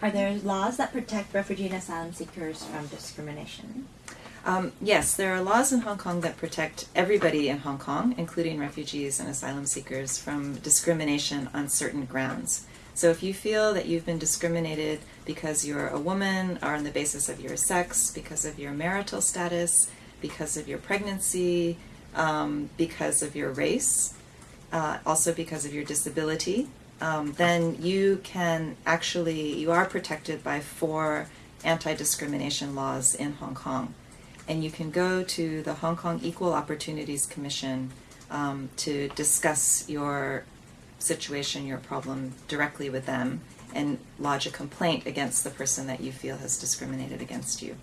Are there laws that protect refugee and asylum seekers from discrimination? Um, yes, there are laws in Hong Kong that protect everybody in Hong Kong, including refugees and asylum seekers, from discrimination on certain grounds. So if you feel that you've been discriminated because you're a woman, or on the basis of your sex, because of your marital status, because of your pregnancy, um, because of your race, uh, also because of your disability, um, then you can actually, you are protected by four anti discrimination laws in Hong Kong. And you can go to the Hong Kong Equal Opportunities Commission um, to discuss your situation, your problem directly with them, and lodge a complaint against the person that you feel has discriminated against you.